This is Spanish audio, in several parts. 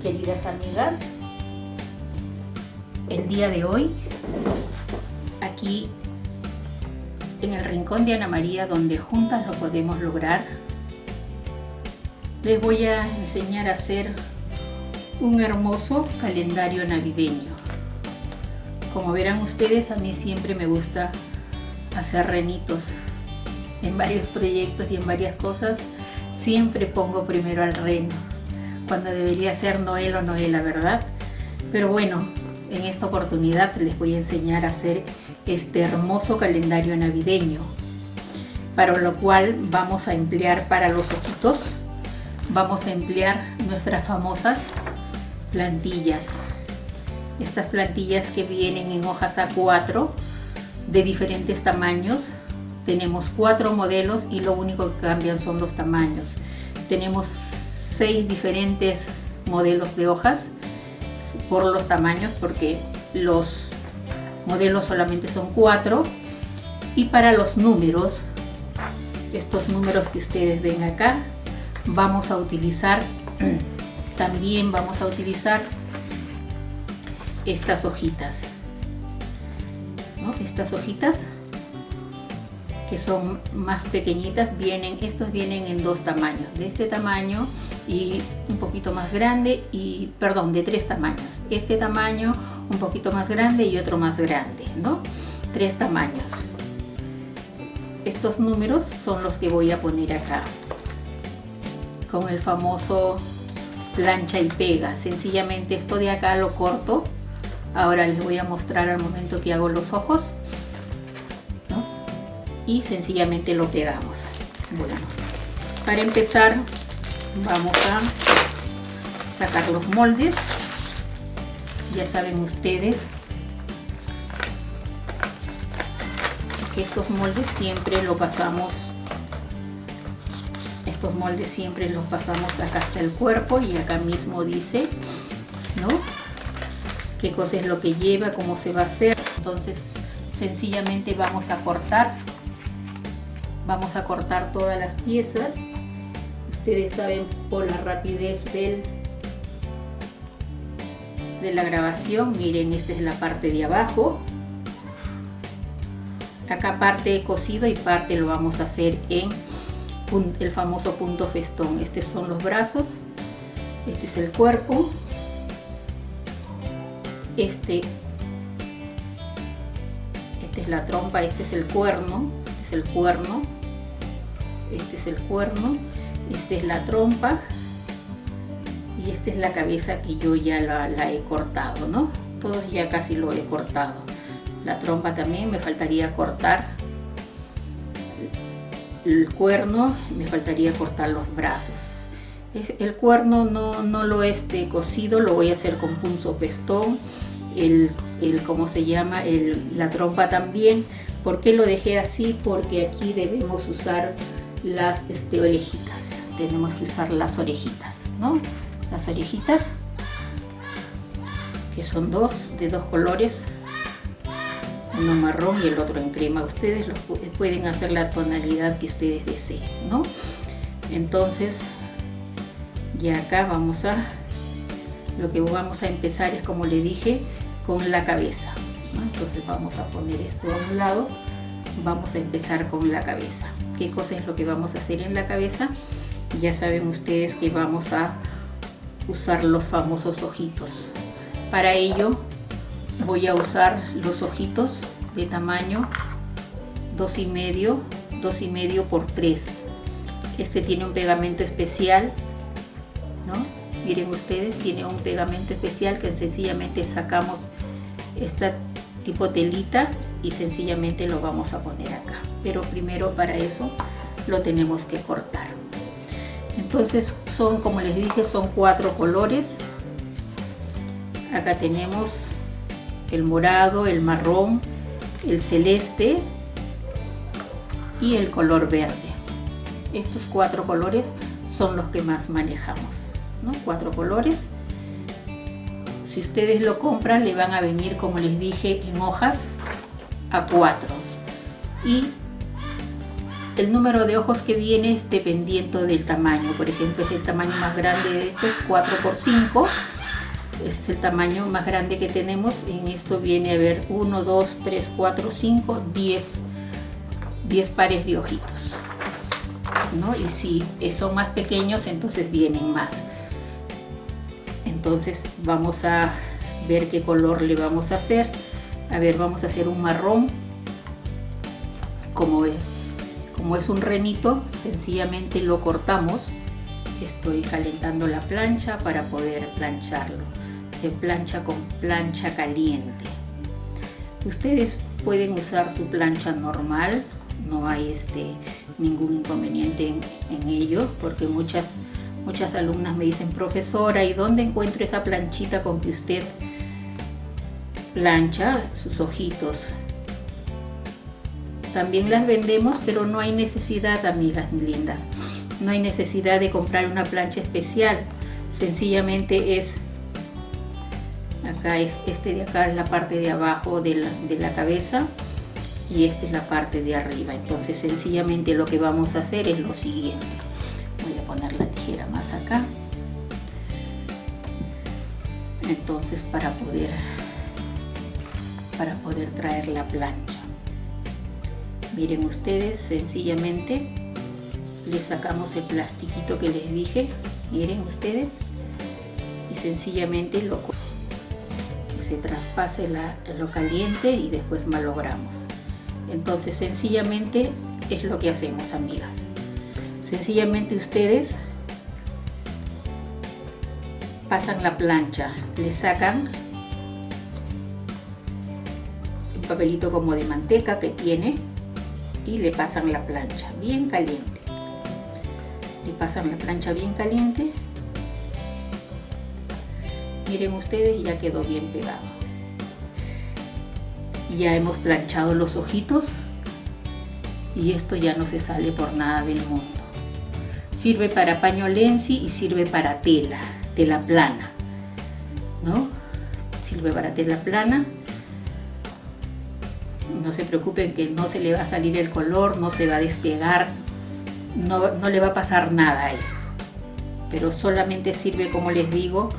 queridas amigas. El día de hoy, aquí en el rincón de Ana María, donde juntas lo podemos lograr, les voy a enseñar a hacer un hermoso calendario navideño. Como verán ustedes, a mí siempre me gusta hacer renitos en varios proyectos y en varias cosas. Siempre pongo primero al reno cuando debería ser Noel o Noela, ¿verdad? Pero bueno, en esta oportunidad les voy a enseñar a hacer este hermoso calendario navideño, para lo cual vamos a emplear para los ojitos, vamos a emplear nuestras famosas plantillas. Estas plantillas que vienen en hojas A4 de diferentes tamaños. Tenemos cuatro modelos y lo único que cambian son los tamaños. Tenemos seis diferentes modelos de hojas por los tamaños porque los modelos solamente son cuatro. Y para los números estos números que ustedes ven acá vamos a utilizar también vamos a utilizar estas hojitas estas hojitas que son más pequeñitas vienen estos vienen en dos tamaños de este tamaño y un poquito más grande y perdón de tres tamaños. Este tamaño un poquito más grande y otro más grande no tres tamaños. Estos números son los que voy a poner acá con el famoso plancha y pega. Sencillamente esto de acá lo corto. Ahora les voy a mostrar al momento que hago los ojos y sencillamente lo pegamos. Bueno para empezar vamos a sacar los moldes. Ya saben ustedes que estos moldes siempre lo pasamos estos moldes siempre los pasamos acá hasta el cuerpo y acá mismo dice ¿no? qué cosa es lo que lleva, cómo se va a hacer. Entonces sencillamente vamos a cortar vamos a cortar todas las piezas. Ustedes saben por la rapidez del de la grabación. Miren esta es la parte de abajo. Acá parte he cosido y parte lo vamos a hacer en el famoso punto festón. Estos son los brazos. Este es el cuerpo. Este esta es la trompa este es el cuerno este es el cuerno este es el cuerno, esta es la trompa y esta es la cabeza que yo ya la, he cortado, ¿no? Todos ya casi lo he cortado. La trompa también me faltaría cortar el cuerno, me faltaría cortar los brazos. El cuerno no, no lo he este, cosido, lo voy a hacer con punto pestón, el, el ¿cómo se llama? El, la trompa también. ¿Por qué lo dejé así? Porque aquí debemos usar las este, orejitas. Tenemos que usar las orejitas, ¿no? Las orejitas, que son dos, de dos colores, uno marrón y el otro en crema. Ustedes los pueden hacer la tonalidad que ustedes deseen, ¿no? Entonces, ya acá vamos a, lo que vamos a empezar es como le dije, con la cabeza. Entonces vamos a poner esto a un lado, vamos a empezar con la cabeza qué cosa es lo que vamos a hacer en la cabeza. Ya saben ustedes que vamos a usar los famosos ojitos. Para ello voy a usar los ojitos de tamaño 2 y medio, 2 y medio por 3. Este tiene un pegamento especial, ¿no? Miren ustedes, tiene un pegamento especial que sencillamente sacamos esta tipo telita y sencillamente lo vamos a poner acá. Pero primero para eso lo tenemos que cortar. Entonces son como les dije son cuatro colores. Acá tenemos el morado el marrón el celeste y el color verde. Estos cuatro colores son los que más manejamos ¿no? cuatro colores. Si ustedes lo compran le van a venir como les dije en hojas a 4 y el número de ojos que viene es dependiendo del tamaño. Por ejemplo, es el tamaño más grande de este es 4 por 5 Este es el tamaño más grande que tenemos. En esto viene a ver 1, 2, 3, 4, 5, 10, 10 pares de ojitos. ¿no? Y si son más pequeños, entonces vienen más. Entonces vamos a ver qué color le vamos a hacer. A ver, vamos a hacer un marrón. Como es, como es un renito, sencillamente lo cortamos. Estoy calentando la plancha para poder plancharlo. Se plancha con plancha caliente. Ustedes pueden usar su plancha normal, no hay este, ningún inconveniente en, ello, porque muchas, muchas alumnas me dicen, profesora, ¿y dónde encuentro esa planchita con que usted plancha sus ojitos? También las vendemos, pero no hay necesidad, amigas lindas. No hay necesidad de comprar una plancha especial. Sencillamente es acá es este de acá es la parte de abajo de la, de la cabeza y esta es la parte de arriba entonces sencillamente lo que vamos a hacer es lo siguiente voy a poner la tijera más acá entonces para poder para poder traer la plancha miren ustedes sencillamente le sacamos el plastiquito que les dije miren ustedes y sencillamente lo se traspase la, lo caliente y después malogramos entonces sencillamente es lo que hacemos amigas. Sencillamente ustedes pasan la plancha, le sacan papelito como de manteca que tiene y le pasan la plancha bien caliente. Le pasan la plancha bien caliente. Miren ustedes, ya quedó bien pegado ya hemos planchado los ojitos y esto ya no se sale por nada del mundo sirve para paño lenzi y sirve para tela tela plana ¿no? sirve para tela plana no se preocupen que no se le va a salir el color no se va a despegar no, no le va a pasar nada a esto pero solamente sirve como les digo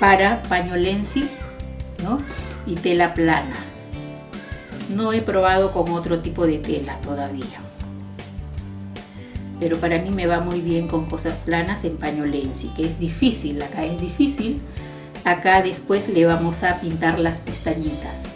para paño lenzi ¿no? y tela plana no he probado con otro tipo de tela todavía. Pero para mí me va muy bien con cosas planas en paño lenzi, que es difícil, acá es difícil. Acá después le vamos a pintar las pestañitas.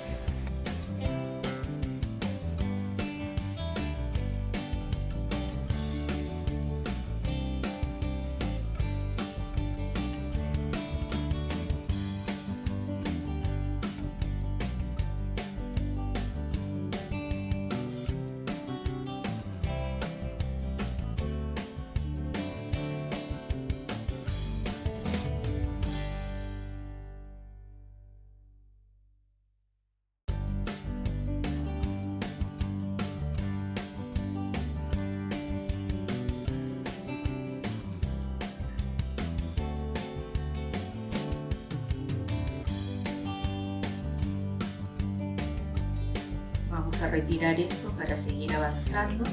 A retirar esto para seguir avanzando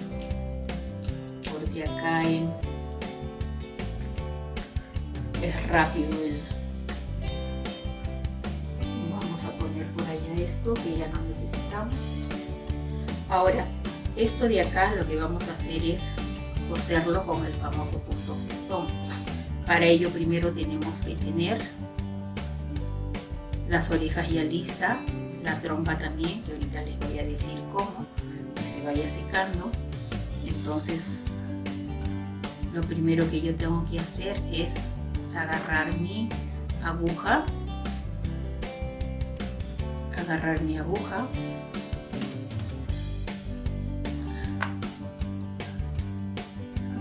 porque acá es rápido el vamos a poner por allá esto que ya no necesitamos. Ahora esto de acá lo que vamos a hacer es coserlo con el famoso punto festón para ello primero tenemos que tener las orejas ya listas la trompa también, que decir cómo, que se vaya secando. Entonces, lo primero que yo tengo que hacer es agarrar mi aguja, agarrar mi aguja,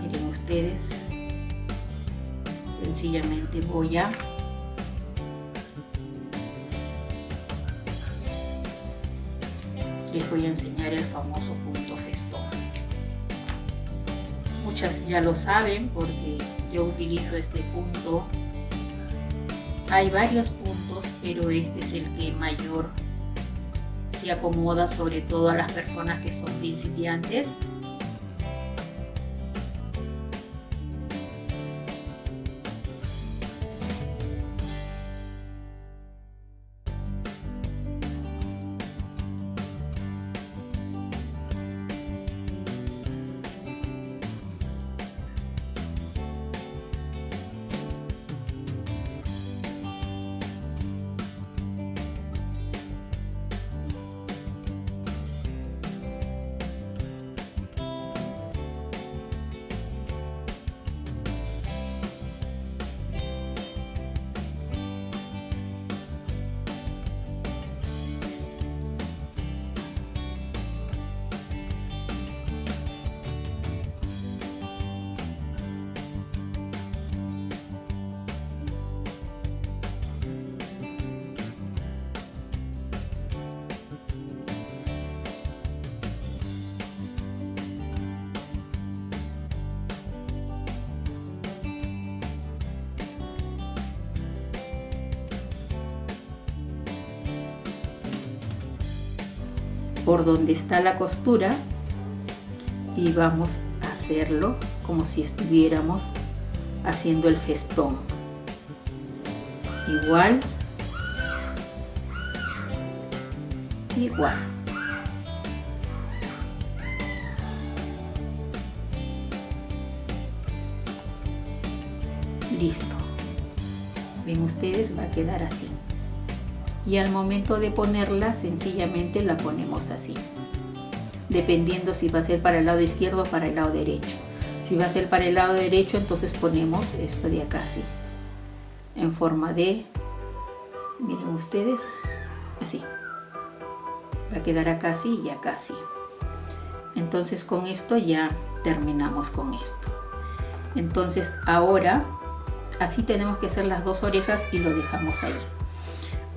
miren ustedes, sencillamente voy a voy a enseñar el famoso punto festón. Muchas ya lo saben porque yo utilizo este punto. Hay varios puntos, pero este es el que mayor se acomoda sobre todo a las personas que son principiantes donde está la costura y vamos a hacerlo como si estuviéramos haciendo el festón. Igual igual. Listo. Ven ustedes va a quedar así y al momento de ponerla sencillamente la ponemos así. Dependiendo si va a ser para el lado izquierdo o para el lado derecho. Si va a ser para el lado derecho entonces ponemos esto de acá así. En forma de miren ustedes así. Va a quedar acá así y acá así. Entonces con esto ya terminamos con esto. Entonces ahora así tenemos que hacer las dos orejas y lo dejamos ahí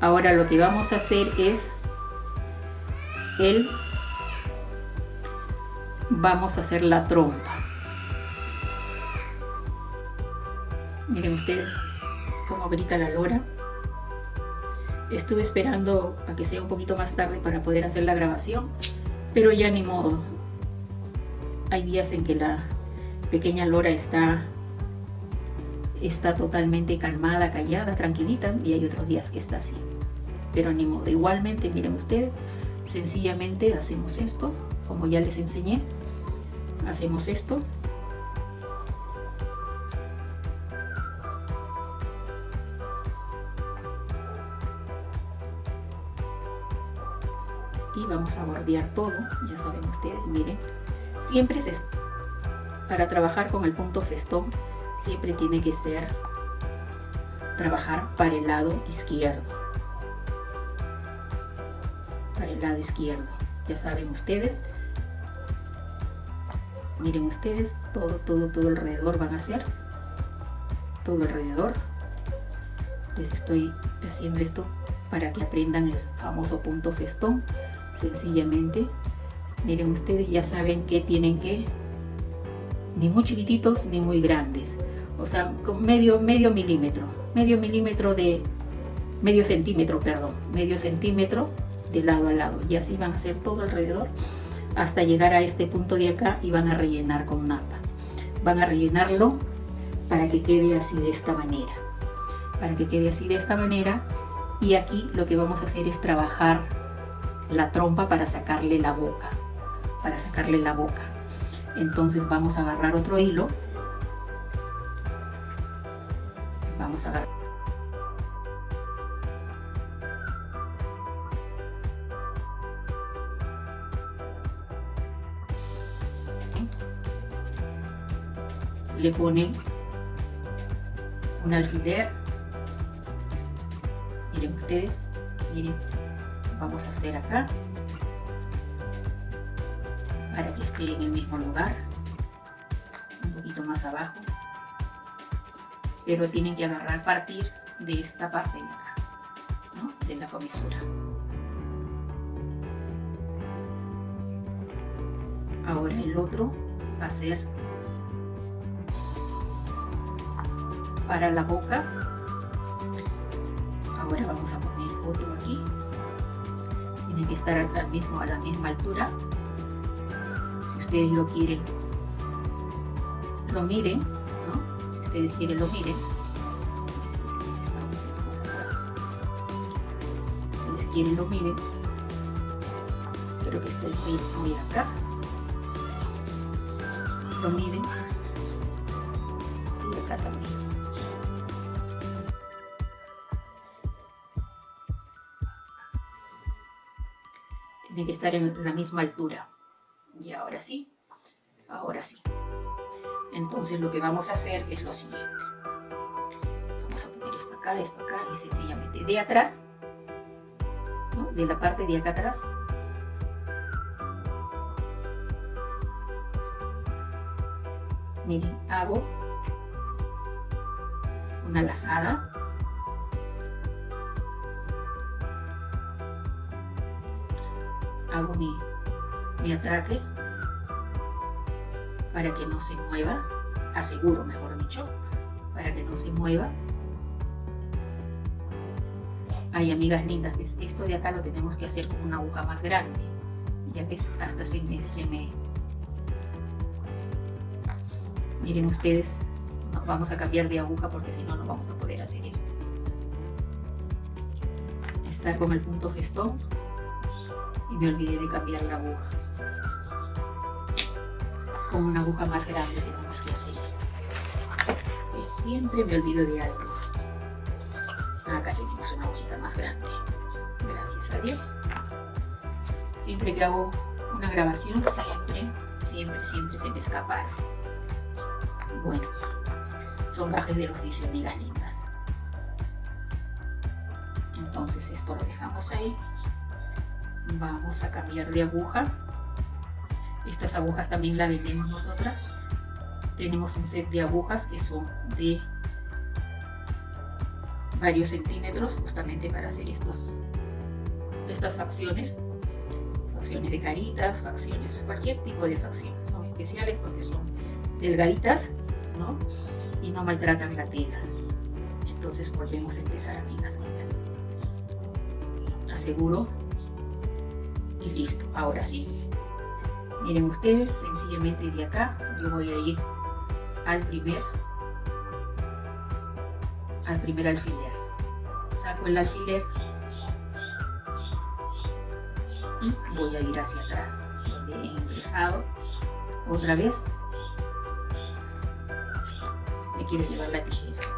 ahora lo que vamos a hacer es el vamos a hacer la trompa. Miren ustedes cómo grita la lora. Estuve esperando a que sea un poquito más tarde para poder hacer la grabación pero ya ni modo. Hay días en que la pequeña lora está está totalmente calmada, callada, tranquilita y hay otros días que está así. Pero ni modo, igualmente miren ustedes, sencillamente hacemos esto, como ya les enseñé, hacemos esto. Y vamos a bordear todo, ya saben ustedes, miren. Siempre es para trabajar con el punto festón siempre tiene que ser trabajar para el lado izquierdo. El lado izquierdo. Ya saben ustedes. Miren ustedes, todo, todo, todo alrededor van a hacer. Todo alrededor. Les estoy haciendo esto para que aprendan el famoso punto festón. Sencillamente, miren ustedes, ya saben que tienen que ni muy chiquititos ni muy grandes o sea, medio, medio milímetro, medio milímetro de, medio centímetro, perdón, medio centímetro de lado a lado. Y así van a hacer todo alrededor hasta llegar a este punto de acá y van a rellenar con napa. Van a rellenarlo para que quede así de esta manera. Para que quede así de esta manera. Y aquí lo que vamos a hacer es trabajar la trompa para sacarle la boca. Para sacarle la boca. Entonces vamos a agarrar otro hilo vamos a. Le ponen un alfiler. Miren ustedes, miren, vamos a hacer acá para que esté en el mismo lugar, un poquito más abajo pero tienen que agarrar partir de esta parte de acá, de la comisura. Ahora el otro va a ser para la boca. Ahora vamos a poner otro aquí. Tiene que estar al mismo, a la misma altura. Si ustedes lo quieren, lo miden ustedes quieren lo miren. Quieren lo miren. Creo que estoy muy, muy acá. Lo miden. Y acá también. Tiene que estar en la misma altura. Y ahora sí, ahora sí. Entonces lo que vamos a hacer es lo siguiente. Vamos a poner esto acá, esto acá y sencillamente de atrás, de la parte de acá atrás, miren, hago una lazada hago mi, mi atraque para que no se mueva, aseguro mejor dicho, para que no se mueva. Ay, amigas lindas, esto de acá lo tenemos que hacer con una aguja más grande, ya ves hasta se me, se me. Miren ustedes vamos a cambiar de aguja porque si no no vamos a poder hacer esto. Estar con el punto festón me olvidé de cambiar la aguja. Con una aguja más grande tenemos que hacer esto. Siempre me olvido de algo. Acá tenemos una agujita más grande. Gracias a Dios. Siempre que hago una grabación siempre siempre siempre se me escapa bueno son gajes del oficio amigas lindas. Entonces esto lo dejamos ahí vamos a cambiar de aguja. Estas agujas también las vendemos nosotras. Tenemos un set de agujas que son de varios centímetros justamente para hacer estos estas facciones. Facciones de caritas, facciones, cualquier tipo de facciones son especiales porque son delgaditas ¿no? y no maltratan la tela. Entonces volvemos a empezar amigas mías aseguro listo, ahora sí. Miren ustedes, sencillamente de acá yo voy a ir al primer al primer alfiler. Saco el alfiler y voy a ir hacia atrás donde he ingresado. Otra vez. Me quiero llevar la tijera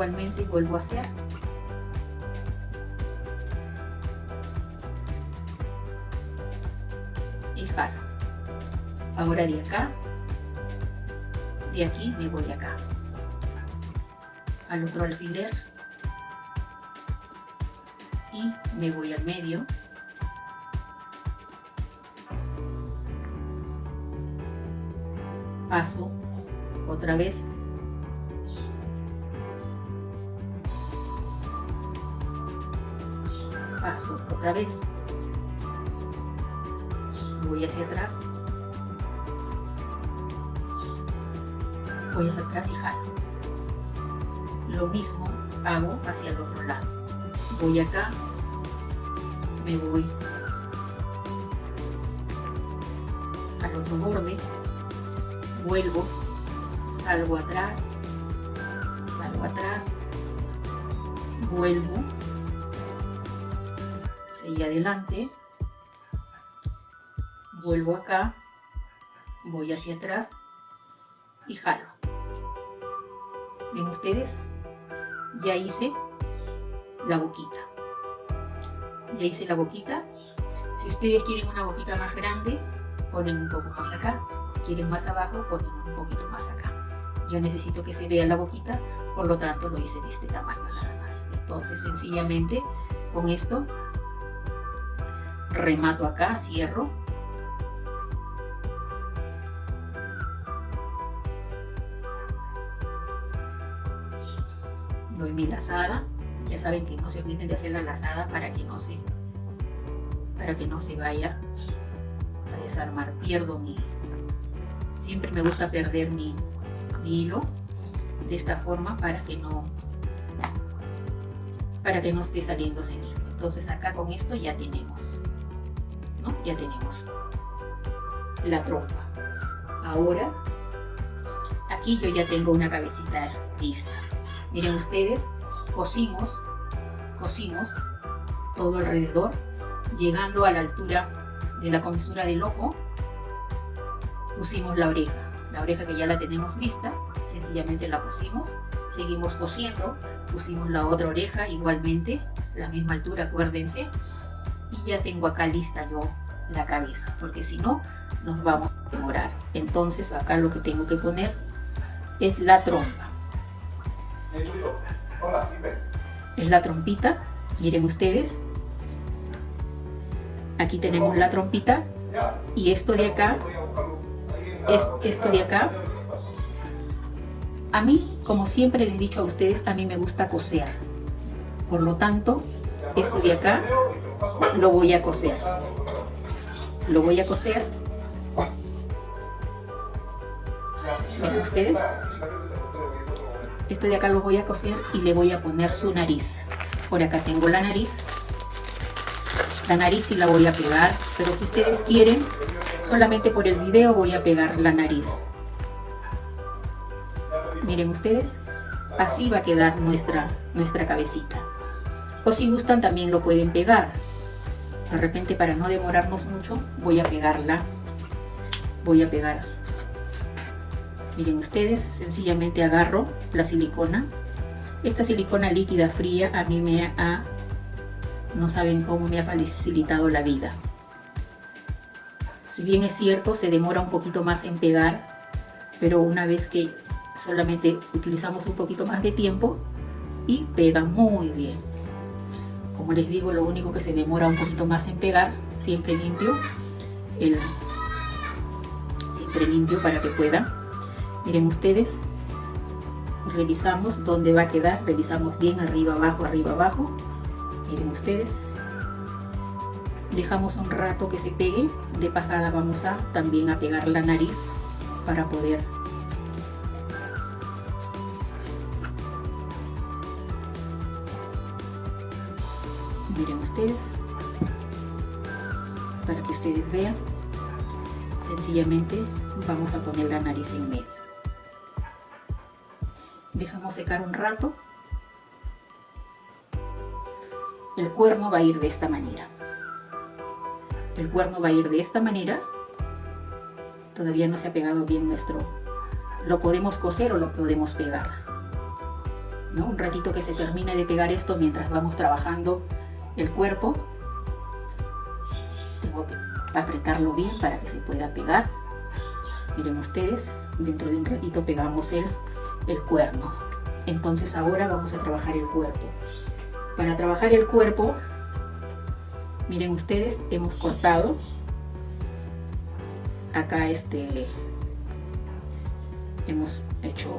jalo igualmente vuelvo a hacer. Ahora de acá de aquí me voy acá. Al otro alfiler. Y me voy al medio. Paso otra vez paso otra vez. Voy hacia atrás. Voy hacia atrás y jalo. Lo mismo hago hacia el otro lado. Voy acá me voy al otro borde vuelvo salgo atrás salgo atrás vuelvo seguí adelante vuelvo acá, voy hacia atrás y jalo. ¿Ven ustedes? Ya hice la boquita. Ya hice la boquita. Si ustedes quieren una boquita más grande, ponen un poco más acá. Si quieren más abajo, ponen un poquito más acá. Yo necesito que se vea la boquita, por lo tanto lo hice de este tamaño nada más. Entonces sencillamente con esto remato acá, cierro. Doy mi lazada ya saben que no se olviden de hacer la lazada para que no se para que no se vaya a desarmar. Pierdo mi siempre me gusta perder mi, hilo de esta forma para que no para que no esté saliendo hilo. Entonces acá con esto ya tenemos ¿no? ya tenemos la trompa ahora aquí yo ya tengo una cabecita lista Miren ustedes, cosimos, cosimos todo alrededor, llegando a la altura de la comisura del ojo, pusimos la oreja. La oreja que ya la tenemos lista, sencillamente la pusimos, seguimos cosiendo, pusimos la otra oreja igualmente, la misma altura, acuérdense, y ya tengo acá lista yo la cabeza, porque si no, nos vamos a demorar. Entonces acá lo que tengo que poner es la trompa. Es la trompita, miren ustedes. Aquí tenemos la trompita y esto de acá, es esto de acá. A mí, como siempre les he dicho a ustedes, a mí me gusta coser. Por lo tanto, esto de acá lo voy a coser. Lo voy a coser. Miren ustedes esto de acá lo voy a coser y le voy a poner su nariz. Por acá tengo la nariz. La nariz sí la voy a pegar pero si ustedes quieren solamente por el video voy a pegar la nariz. Miren ustedes así va a quedar nuestra nuestra cabecita. O si gustan también lo pueden pegar de repente para no demorarnos mucho voy a pegarla voy a pegar miren ustedes sencillamente agarro la silicona. Esta silicona líquida fría a mí me ha no saben cómo me ha facilitado la vida. Si bien es cierto se demora un poquito más en pegar pero una vez que solamente utilizamos un poquito más de tiempo y pega muy bien como les digo lo único que se demora un poquito más en pegar siempre limpio siempre limpio para que pueda. Miren ustedes revisamos dónde va a quedar revisamos bien arriba abajo arriba abajo. Miren ustedes dejamos un rato que se pegue de pasada vamos a también a pegar la nariz para poder ustedes. Para que ustedes vean. Sencillamente vamos a poner la nariz en medio. Dejamos secar un rato. El cuerno va a ir de esta manera. El cuerno va a ir de esta manera. Todavía no se ha pegado bien nuestro. Lo podemos coser o lo podemos pegar. ¿no? un ratito que se termine de pegar esto mientras vamos trabajando el cuerpo tengo que apretarlo bien para que se pueda pegar miren ustedes dentro de un ratito pegamos el el cuerno. Entonces ahora vamos a trabajar el cuerpo. Para trabajar el cuerpo, miren ustedes, hemos cortado acá este hemos hecho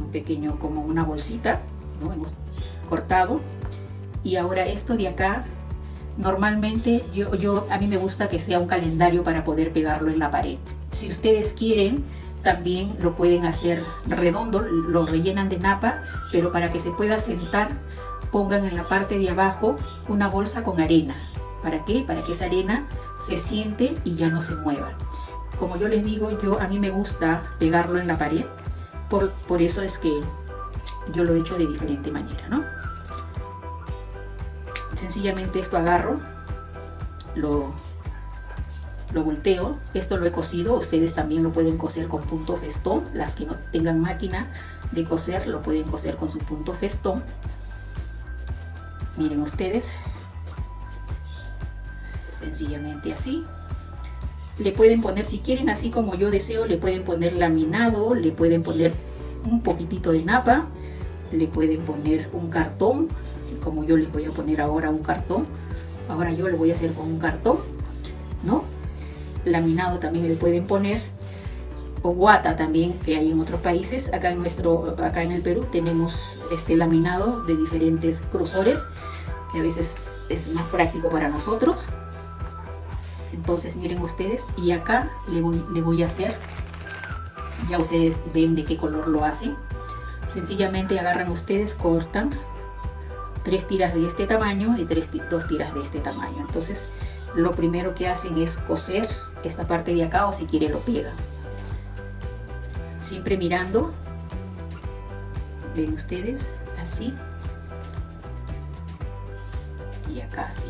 un pequeño como una bolsita ¿no? hemos cortado y ahora esto de acá normalmente yo, yo a mí me gusta que sea un calendario para poder pegarlo en la pared si ustedes quieren también lo pueden hacer redondo, lo rellenan de napa, pero para que se pueda sentar, pongan en la parte de abajo una bolsa con arena. ¿Para qué? Para que esa arena se siente y ya no se mueva. Como yo les digo, yo a mí me gusta pegarlo en la pared, por, por eso es que yo lo he hecho de diferente manera, ¿no? Sencillamente esto agarro, lo lo volteo, esto lo he cosido, ustedes también lo pueden coser con punto festón, las que no tengan máquina de coser lo pueden coser con su punto festón. Miren ustedes, sencillamente así. Le pueden poner, si quieren así como yo deseo, le pueden poner laminado, le pueden poner un poquitito de napa, le pueden poner un cartón, como yo les voy a poner ahora un cartón. Ahora yo lo voy a hacer con un cartón, ¿no? laminado también le pueden poner o guata también que hay en otros países acá en nuestro acá en el Perú tenemos este laminado de diferentes grosores que a veces es más práctico para nosotros entonces miren ustedes y acá le voy, le voy a hacer ya ustedes ven de qué color lo hacen sencillamente agarran ustedes cortan tres tiras de este tamaño y tres, dos tiras de este tamaño. Entonces lo primero que hacen es coser esta parte de acá o si quiere lo pega siempre mirando. Ven ustedes así. Y acá así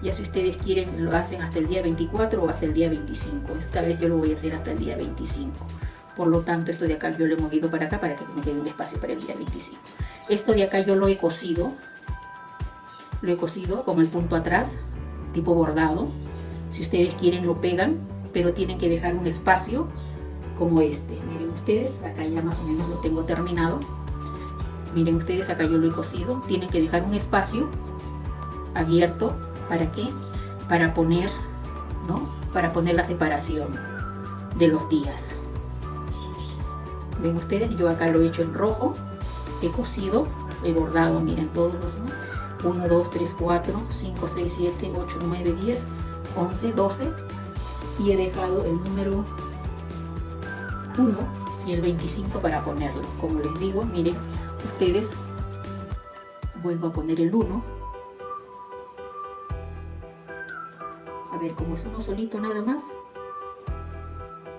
ya si ustedes quieren lo hacen hasta el día 24 o hasta el día 25 esta vez yo lo voy a hacer hasta el día 25 por lo tanto esto de acá yo lo he movido para acá para que me quede un espacio para el día 25 esto de acá yo lo he cosido lo he cosido con el punto atrás tipo bordado. Si ustedes quieren lo pegan, pero tienen que dejar un espacio como este. Miren ustedes, acá ya más o menos lo tengo terminado. Miren ustedes, acá yo lo he cosido. Tienen que dejar un espacio abierto. ¿Para qué? Para poner, ¿no? Para poner la separación de los días. Ven ustedes, yo acá lo he hecho en rojo. He cosido, he bordado, miren todos los... 1, 2, 3, 4, 5, 6, 7, 8, 9, 10, 11, 12 y he dejado el número 1 y el 25 para ponerlo. Como les digo, miren, ustedes vuelvo a poner el 1. A ver, como es uno solito nada más,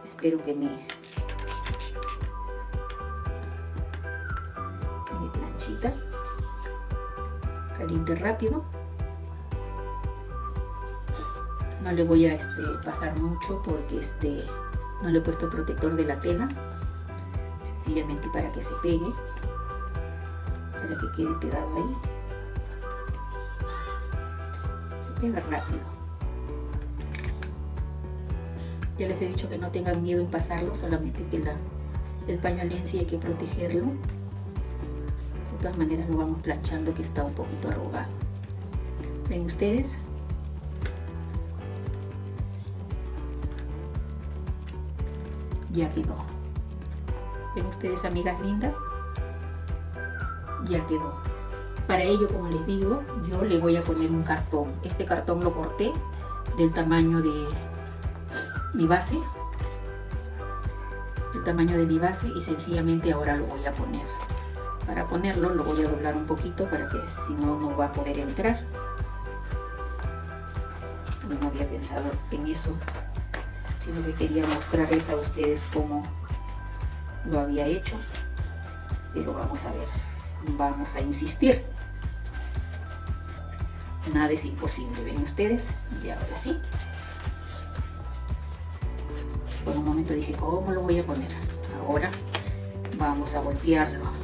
espero que me, caliente rápido. No le voy a este, pasar mucho porque este, no le he puesto protector de la tela. Sencillamente para que se pegue. Para que quede pegado ahí. Se pega rápido. Ya les he dicho que no tengan miedo en pasarlo solamente que la, el paño sí hay que protegerlo todas maneras lo vamos planchando que está un poquito arrugado ven ustedes ya quedó. ¿Ven ustedes, amigas lindas? Ya quedó. Para ello, como les digo, yo le voy a poner un cartón. Este cartón lo corté del tamaño de mi base. El tamaño de mi base y sencillamente ahora lo voy a poner. Para ponerlo lo voy a doblar un poquito para que si no, no va a poder entrar. No había pensado en eso sino que quería mostrarles a ustedes cómo lo había hecho. Pero vamos a ver vamos a insistir. Nada es imposible ven ustedes y ahora sí. Por un momento dije cómo lo voy a poner ahora vamos a voltearlo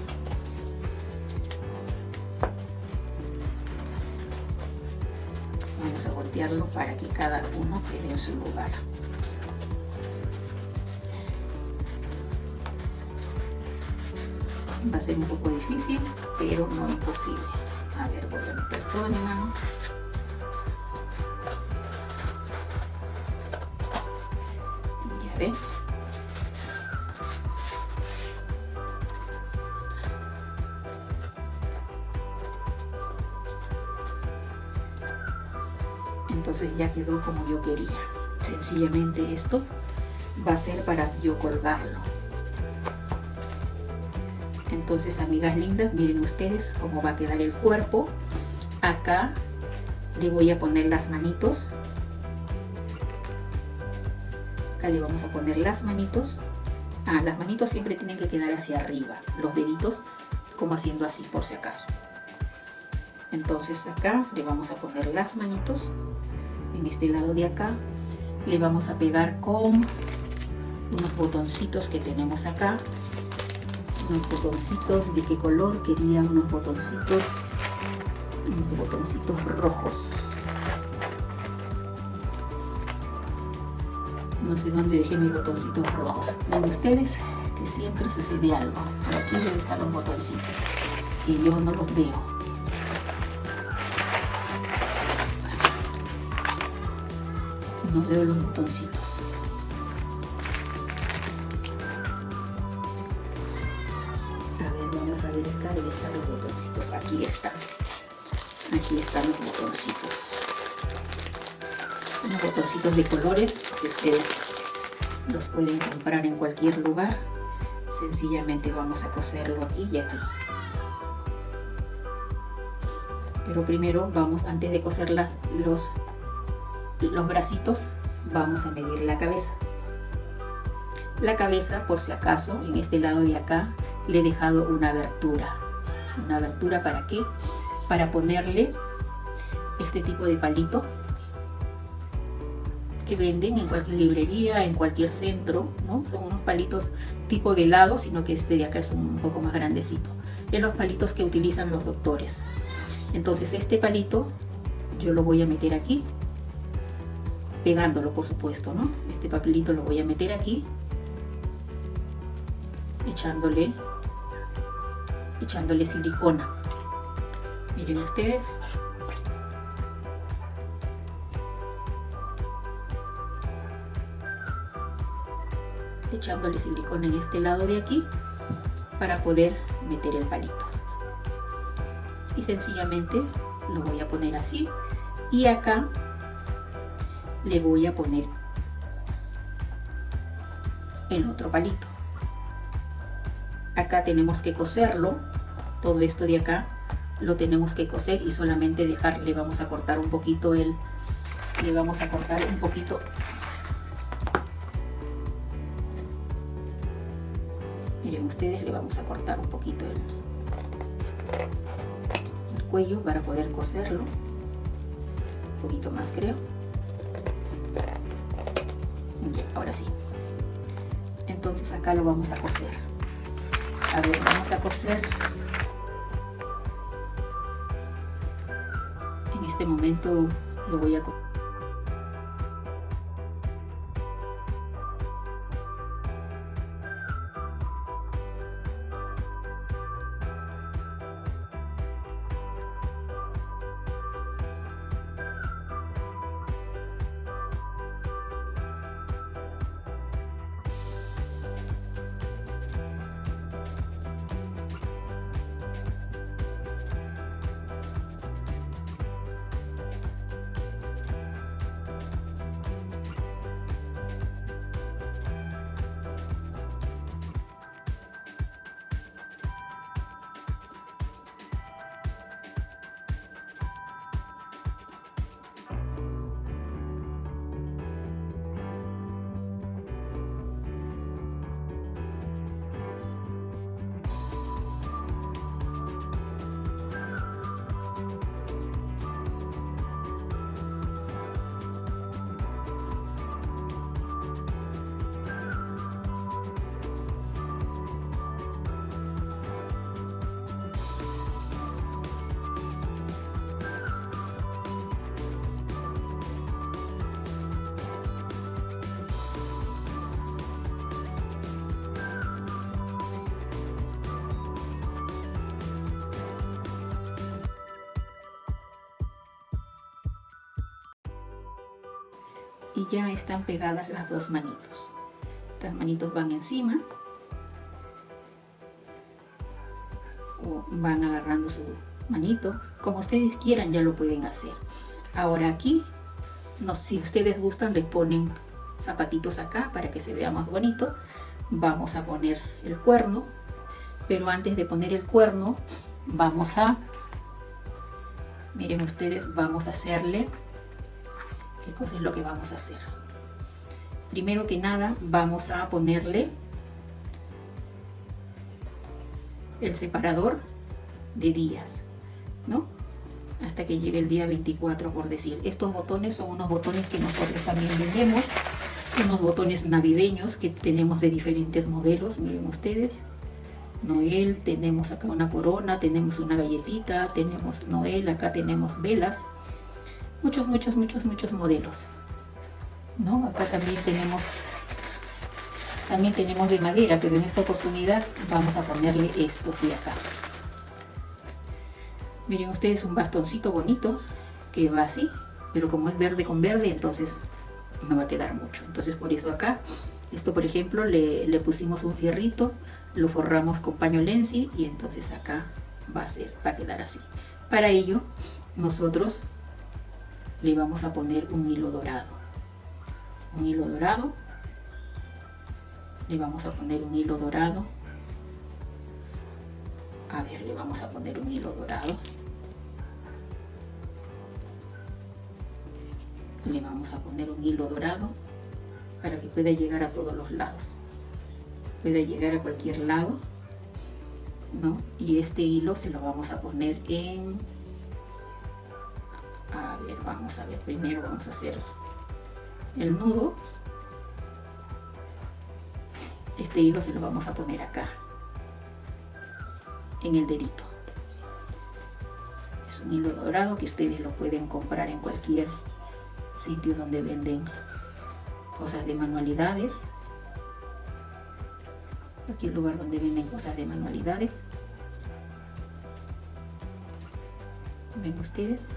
para que cada uno quede en su lugar. Va a ser un poco difícil pero no imposible. A ver voy a meter toda mi mano. Ya ven entonces ya quedó como yo quería. Sencillamente esto va a ser para yo colgarlo. Entonces amigas lindas miren ustedes cómo va a quedar el cuerpo. Acá le voy a poner las manitos. Acá le vamos a poner las manitos. Ah, las manitos siempre tienen que quedar hacia arriba los deditos como haciendo así por si acaso. Entonces acá le vamos a poner las manitos en este lado de acá. Le vamos a pegar con unos botoncitos que tenemos acá. Unos botoncitos de qué color quería unos botoncitos unos botoncitos rojos. No sé dónde dejé mis botoncitos rojos. Ven ustedes que siempre sucede algo. Por aquí deben estar los botoncitos y yo no los veo no veo los botoncitos aquí están. Aquí están los botoncitos. Unos botoncitos de colores que ustedes los pueden comprar en cualquier lugar. Sencillamente vamos a coserlo aquí y aquí. Pero primero vamos antes de coser las, los los bracitos vamos a medir la cabeza la cabeza por si acaso en este lado de acá le he dejado una abertura una abertura para qué para ponerle este tipo de palito que venden en cualquier librería, en cualquier centro, ¿no? Son unos palitos tipo de lado, sino que este de acá es un poco más grandecito. Es los palitos que utilizan los doctores. Entonces este palito yo lo voy a meter aquí, pegándolo por supuesto, ¿no? Este papelito lo voy a meter aquí, echándole echándole silicona. Miren ustedes. Echándole silicona en este lado de aquí para poder meter el palito. Y sencillamente lo voy a poner así. Y acá le voy a poner el otro palito. Acá tenemos que coserlo, todo esto de acá lo tenemos que coser y solamente dejar, le vamos a cortar un poquito el, le vamos a cortar un poquito miren ustedes le vamos a cortar un poquito el, el cuello para poder coserlo. Un poquito más creo entonces acá lo vamos a coser. A ver vamos a coser. En este momento lo voy a coser y ya están pegadas las dos manitos. Estas manitos van encima o van agarrando su manito. Como ustedes quieran ya lo pueden hacer. Ahora aquí, no, si ustedes gustan, les ponen zapatitos acá para que se vea más bonito. Vamos a poner el cuerno, pero antes de poner el cuerno, vamos a, miren ustedes, vamos a hacerle qué cosa es lo que vamos a hacer. Primero que nada vamos a ponerle el separador de días, ¿no? Hasta que llegue el día 24, por decir. Estos botones son unos botones que nosotros también vendemos, unos botones navideños que tenemos de diferentes modelos, miren ustedes. Noel, tenemos acá una corona, tenemos una galletita, tenemos Noel, acá tenemos velas, muchos, muchos, muchos, muchos modelos. ¿no? Acá también tenemos también tenemos de madera, pero en esta oportunidad vamos a ponerle estos de acá. Miren ustedes un bastoncito bonito que va así, pero como es verde con verde, entonces no va a quedar mucho. Entonces por eso acá, esto por ejemplo, le, le pusimos un fierrito, lo forramos con paño lenzi y entonces acá va a, ser, va a quedar así. Para ello, nosotros le vamos a poner un hilo dorado. Un hilo dorado. Le vamos a poner un hilo dorado. A ver le vamos a poner un hilo dorado. Le vamos a poner un hilo dorado para que pueda llegar a todos los lados. Pueda llegar a cualquier lado ¿no? y este hilo se lo vamos a poner en a ver, vamos a ver, primero vamos a hacer el nudo. Este hilo se lo vamos a poner acá, en el dedito. Es un hilo dorado que ustedes lo pueden comprar en cualquier sitio donde venden cosas de manualidades. El lugar donde venden cosas de manualidades. ¿Ven ustedes?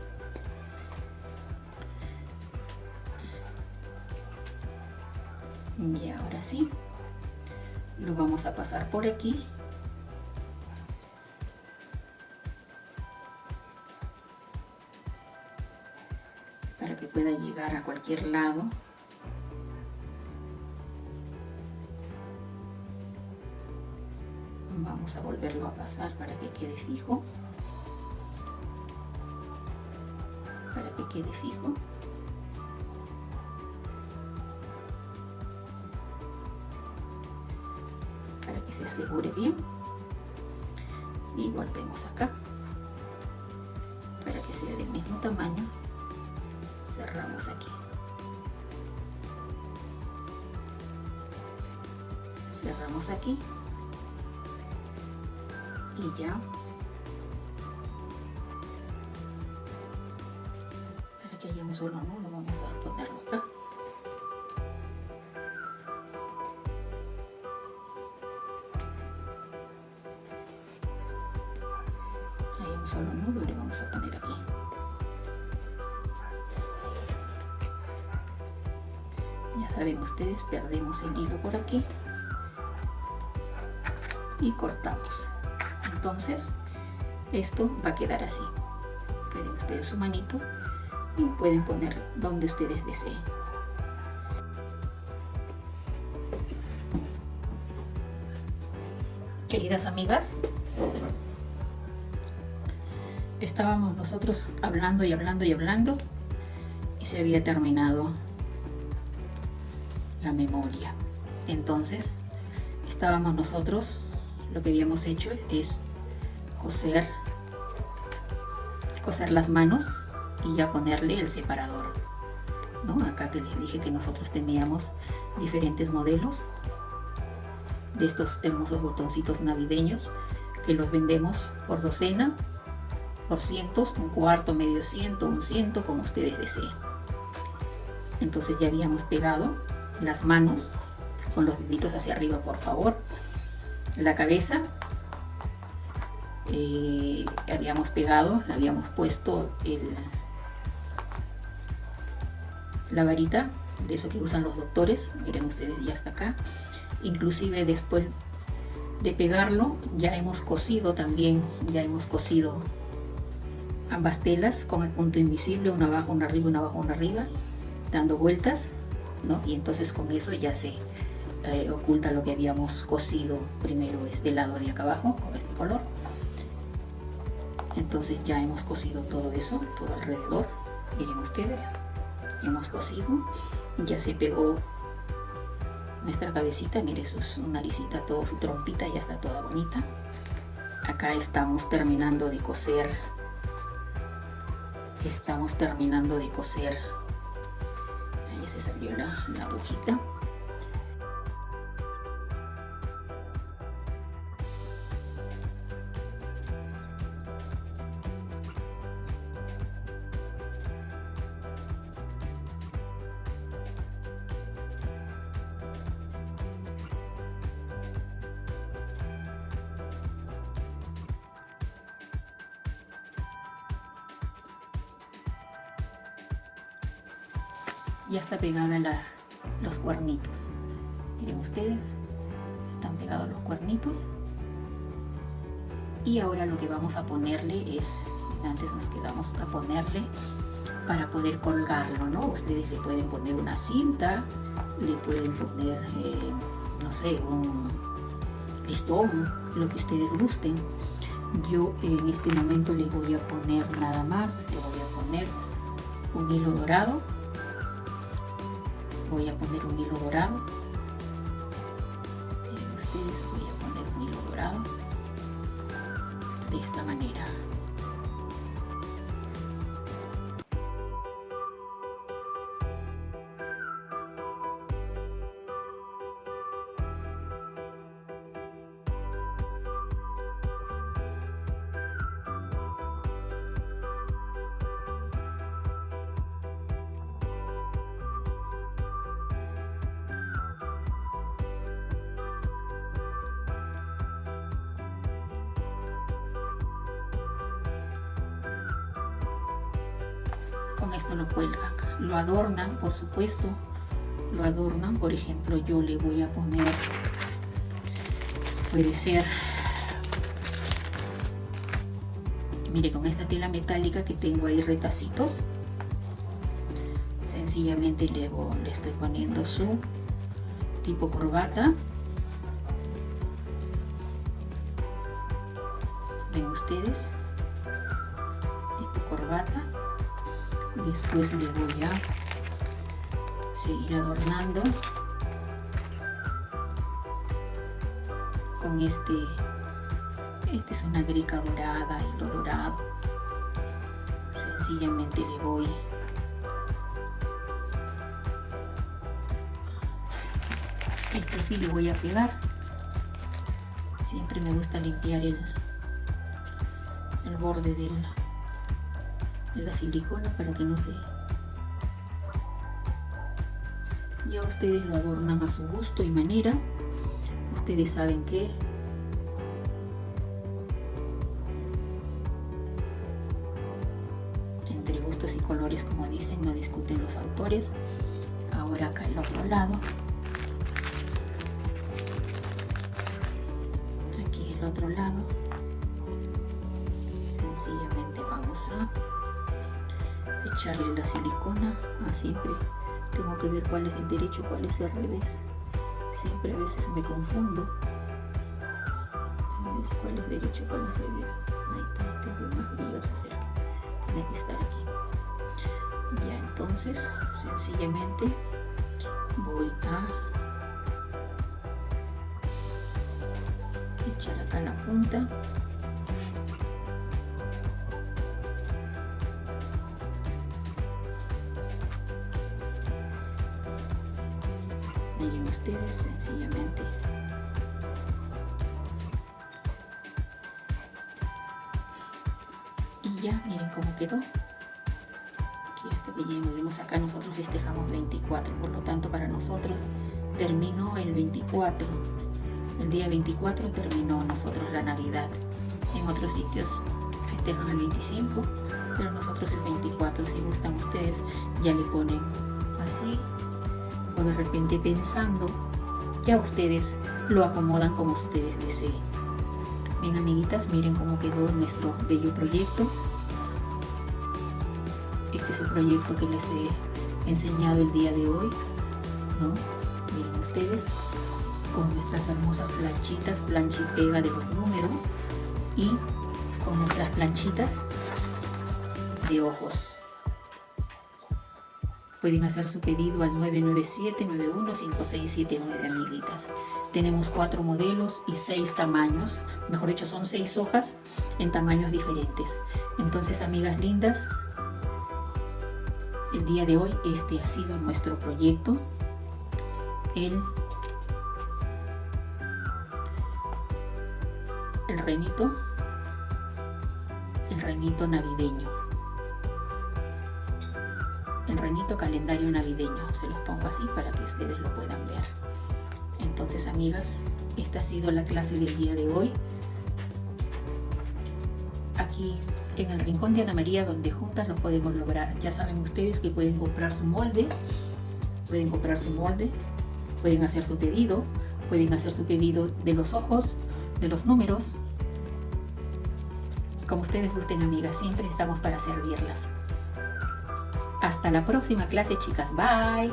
Y ahora sí lo vamos a pasar por aquí. Para que pueda llegar a cualquier lado. Vamos a volverlo a pasar para que quede fijo. Para que quede fijo asegure bien. Y volvemos acá. Para que sea del mismo tamaño cerramos aquí. Cerramos aquí. Y ya. Para que haya un solo nudo vamos a ponerlo solo nudo le vamos a poner aquí. Ya saben ustedes perdemos el hilo por aquí. Y cortamos. Entonces esto va a quedar así. Pueden ustedes su manito y pueden poner donde ustedes deseen. Queridas amigas estábamos nosotros hablando y hablando y hablando y se había terminado la memoria entonces estábamos nosotros lo que habíamos hecho es coser coser las manos y ya ponerle el separador ¿no? acá que les dije que nosotros teníamos diferentes modelos de estos hermosos botoncitos navideños que los vendemos por docena por cientos, un cuarto, medio ciento, un ciento, como ustedes deseen. Entonces ya habíamos pegado las manos con los deditos hacia arriba por favor. La cabeza eh, habíamos pegado, habíamos puesto el, la varita de eso que usan los doctores, miren ustedes ya está acá, inclusive después de pegarlo ya hemos cosido también, ya hemos cosido ambas telas con el punto invisible, una abajo, una arriba, una abajo, una arriba, dando vueltas, ¿no? y entonces con eso ya se eh, oculta lo que habíamos cosido primero este lado de acá abajo con este color. Entonces ya hemos cosido todo eso todo alrededor. Miren ustedes hemos cosido. Ya se pegó nuestra cabecita mire su, naricita todo su trompita ya está toda bonita. Acá estamos terminando de coser estamos terminando de coser. Ahí se salió la, la agujita la, los cuernitos. Miren ustedes están pegados los cuernitos. Y ahora lo que vamos a ponerle es antes nos quedamos a ponerle para poder colgarlo no ustedes le pueden poner una cinta le pueden poner eh, no sé un listón lo que ustedes gusten. Yo en este momento le voy a poner nada más le voy a poner un hilo dorado voy a poner un hilo dorado supuesto lo adornan. Por ejemplo yo le voy a poner puede ser mire con esta tela metálica que tengo ahí retacitos sencillamente le, le estoy poniendo su tipo corbata. Ven ustedes esta corbata. Después le voy a seguir adornando con este este es una grica dorada y lo dorado. Sencillamente le voy esto sí le voy a pegar. Siempre me gusta limpiar el, el borde del, de la silicona para que no se ustedes lo adornan a su gusto y manera. Ustedes saben que entre gustos y colores como dicen no discuten los autores. Ahora acá el otro lado. Aquí el otro lado. Sencillamente vamos a echarle la silicona ah, siempre tengo que ver cuál es el derecho cuál es el revés. Siempre a veces me confundo. ¿Ves cuál es derecho cuál es revés. Ahí está este es más brilloso será tiene que estar aquí. Ya entonces sencillamente voy a echar acá la punta sencillamente. Y ya miren cómo quedó. Aquí que ya vemos acá nosotros festejamos 24 por lo tanto para nosotros terminó el 24 el día 24 terminó nosotros la navidad. En otros sitios festejan el 25 pero nosotros el 24 si gustan ustedes ya le ponen de repente pensando ya ustedes lo acomodan como ustedes deseen. Bien amiguitas miren cómo quedó nuestro bello proyecto. Este es el proyecto que les he enseñado el día de hoy ¿no? miren ustedes con nuestras hermosas planchitas plancha y pega de los números y con nuestras planchitas de ojos Pueden hacer su pedido al 997-915679, amiguitas. Tenemos cuatro modelos y seis tamaños. Mejor dicho, son seis hojas en tamaños diferentes. Entonces, amigas lindas, el día de hoy este ha sido nuestro proyecto. El, el renito, el renito navideño el renito calendario navideño. Se los pongo así para que ustedes lo puedan ver. Entonces, amigas, esta ha sido la clase del día de hoy. Aquí en el Rincón de Ana María, donde juntas lo podemos lograr. Ya saben ustedes que pueden comprar su molde, pueden comprar su molde, pueden hacer su pedido, pueden hacer su pedido de los ojos, de los números. Como ustedes gusten, amigas, siempre estamos para servirlas. Hasta la próxima clase, chicas. Bye.